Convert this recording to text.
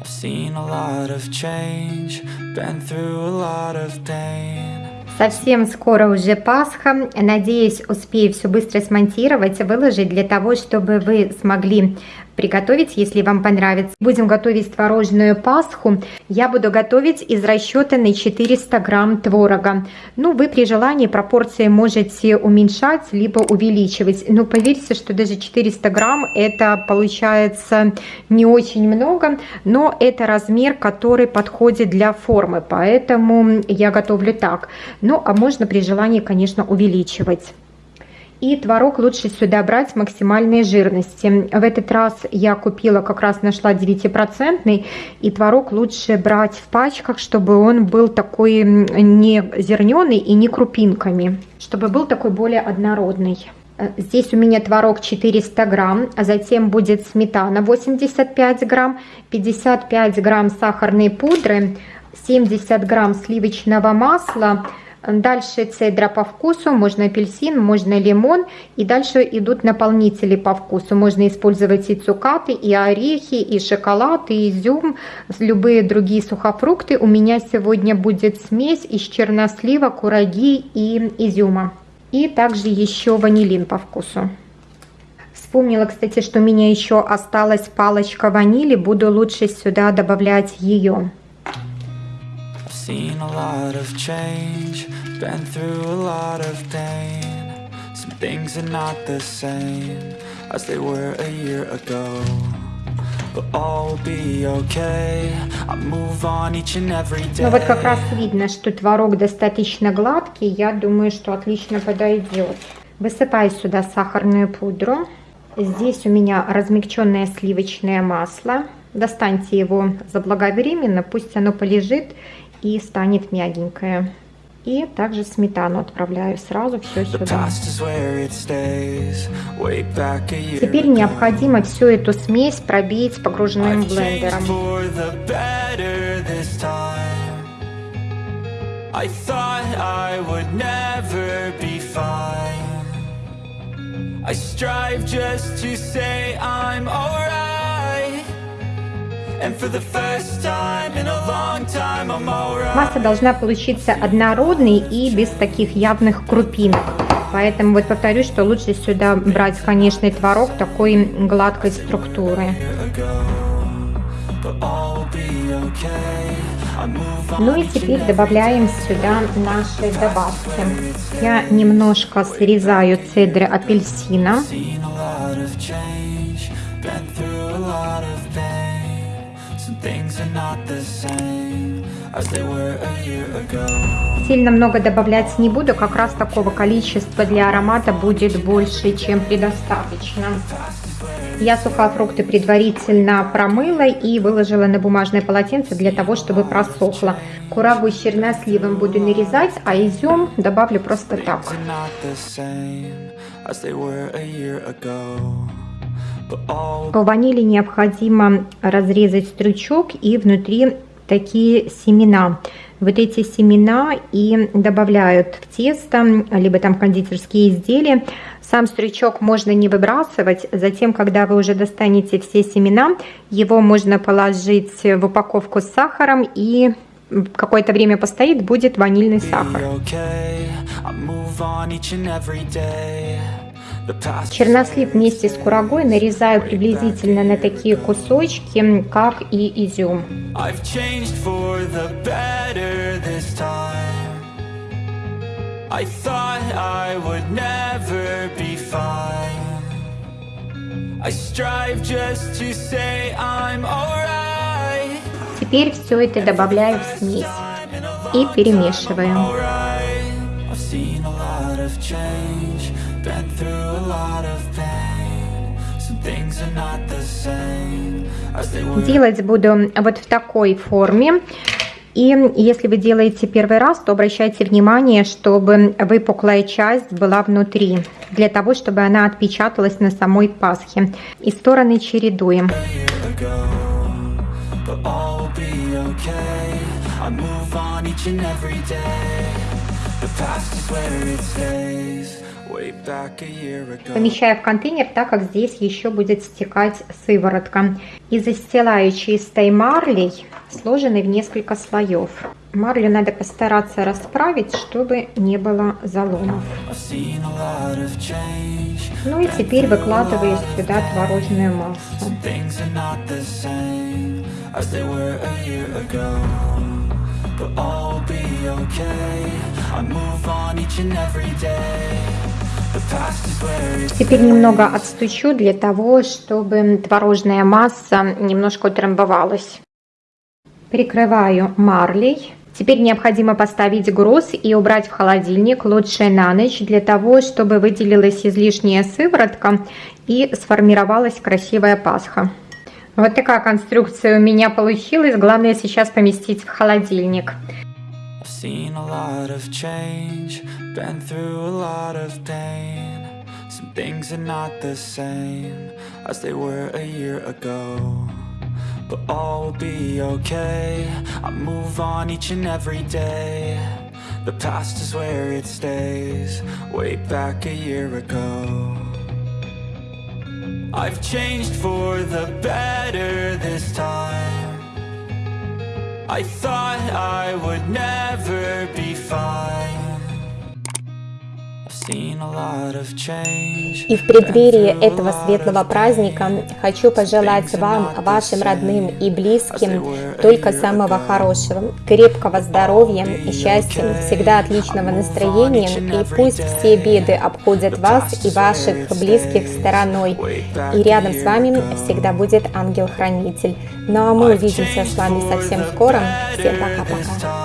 I've seen a lot of change, been through a lot of pain. Совсем скоро уже Пасха. Надеюсь, успею все быстро смонтировать, выложить для того, чтобы вы смогли приготовить, если вам понравится. Будем готовить творожную пасху. Я буду готовить из расчета на 400 грамм творога. Ну, вы при желании пропорции можете уменьшать, либо увеличивать. Но поверьте, что даже 400 грамм это получается не очень много, но это размер, который подходит для формы, поэтому я готовлю так. Ну, а можно при желании, конечно, увеличивать. И творог лучше сюда брать максимальной жирности. В этот раз я купила, как раз нашла 9%, и творог лучше брать в пачках, чтобы он был такой не зерненый и не крупинками, чтобы был такой более однородный. Здесь у меня творог 400 грамм, а затем будет сметана 85 грамм, 55 грамм сахарной пудры, 70 грамм сливочного масла, Дальше цедра по вкусу, можно апельсин, можно лимон. И дальше идут наполнители по вкусу. Можно использовать и цукаты, и орехи, и шоколад, и изюм, любые другие сухофрукты. У меня сегодня будет смесь из чернослива, кураги и изюма. И также еще ванилин по вкусу. Вспомнила, кстати, что у меня еще осталась палочка ванили. Буду лучше сюда добавлять ее. Seen a lot of change, been through a lot of pain. Some things are not the same as they were a year ago. But all will be okay. I move on each and every day. Ну вот как раз видно, что творог достаточно гладкий. Я думаю, что отлично подойдет. Высыпаю сюда сахарную пудру. Здесь у меня размягченное сливочное масло. Достаньте его заблаговременно, пусть оно полежит и станет мягенькое. И также сметану отправляю сразу все сюда. Теперь необходимо всю эту смесь пробить погруженным блендером. I thought I would never be fine I strive just to say I'm alright Масса должна получиться однородной и без таких явных крупинок. Поэтому вот повторюсь, что лучше сюда брать, конечно, творог такой гладкой структуры. Ну и теперь добавляем сюда наши добавки. Я немножко срезаю цедры апельсина. Сильно много добавлять не буду, как раз такого количества для аромата будет больше, чем предостаточно. Я сухофрукты предварительно промыла и выложила на бумажное полотенце для того, чтобы просохло. Курагу с черносливом буду нарезать, а изюм добавлю просто так. По ванили необходимо разрезать стручок и внутри такие семена. Вот эти семена и добавляют в тесто, либо там кондитерские изделия. Сам стручок можно не выбрасывать. Затем, когда вы уже достанете все семена, его можно положить в упаковку с сахаром и какое-то время постоит, будет ванильный сахар. Чернослив вместе с курагой нарезаю приблизительно на такие кусочки, как и изюм. I thought I would never be fine I strive just to say I'm alright Теперь все это добавляю в смесь и перемешиваю. Делать буду вот в такой форме. И если вы делаете первый раз, то обращайте внимание, чтобы выпуклая часть была внутри, для того, чтобы она отпечаталась на самой пасхе. И стороны чередуем. The past is where it stays Помещаю в контейнер, так как здесь еще будет стекать сыворотка. И застилаю чистой марлей, сложенной в несколько слоев. Марлю надо постараться расправить, чтобы не было заломов. Ну и теперь выкладываю сюда творожную массу. But all will be okay. Теперь немного отстучу для того, чтобы творожная масса немножко утрамбовалась. Прикрываю марлей. Теперь необходимо поставить груз и убрать в холодильник лучше на ночь, для того, чтобы выделилась излишняя сыворотка и сформировалась красивая пасха. Вот такая конструкция у меня получилась. Главное сейчас поместить в холодильник. Seen a lot of change, been through a lot of pain. Some things are not the same as they were a year ago. But all will be okay. I move on each and every day. The past is where it stays, way back a year ago. I've changed for the better this time. I thought I would never be fine. И в преддверии этого светлого праздника хочу пожелать вам, вашим родным и близким, только самого хорошего, крепкого здоровья и счастья, всегда отличного настроения, и пусть все беды обходят вас и ваших близких стороной. И рядом с вами всегда будет ангел-хранитель. Ну а мы увидимся с вами совсем скоро. Всем пока-пока.